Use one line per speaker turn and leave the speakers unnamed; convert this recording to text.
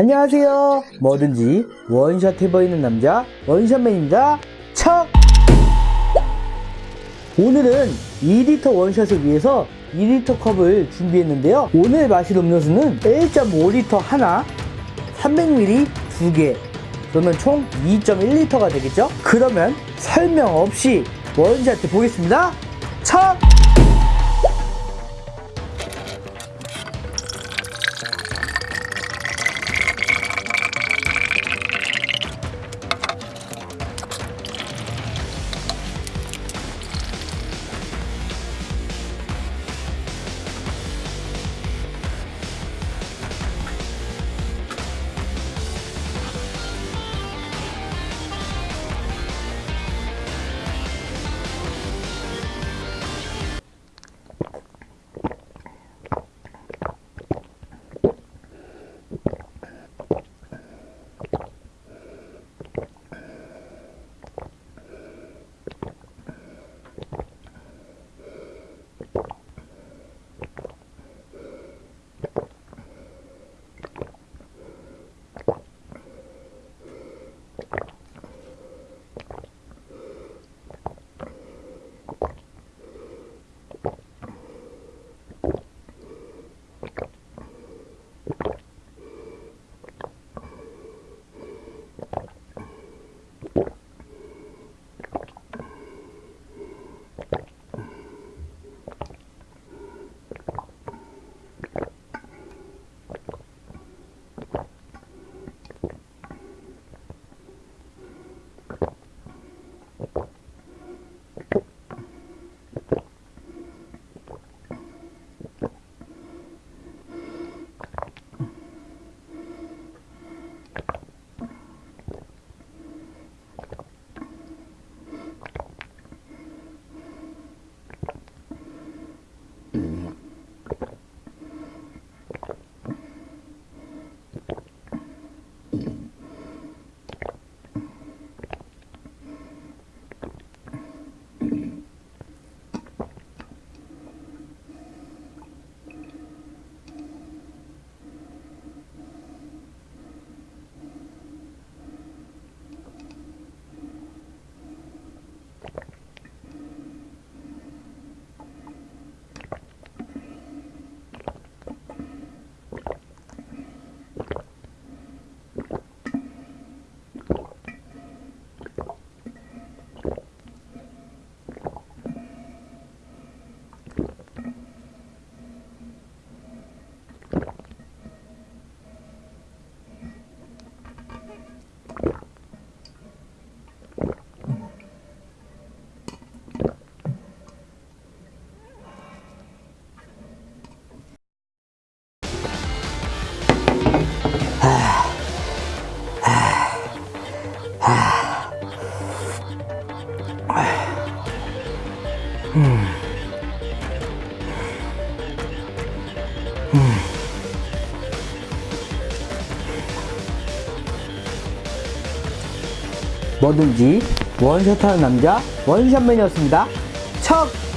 안녕하세요. 뭐든지 원샷 해보이는 남자 원샷맨입니다. 척! 오늘은 2리터 원샷을 위해서 2리터 컵을 준비했는데요. 오늘 마실 음료수는 1.5리터 하나, 300ml 두 개, 그러면 총 2.1리터가 되겠죠? 그러면 설명 없이 원샷 해 보겠습니다. 척! 뭐든지 원샷하는 남자 원샷맨이었습니다. 척!